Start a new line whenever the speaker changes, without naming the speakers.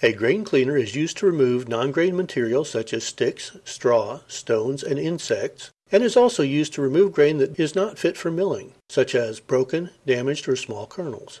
A grain cleaner is used to remove non grain material such as sticks, straw, stones and insects, and is also used to remove grain that is not fit for milling, such as broken, damaged or small kernels.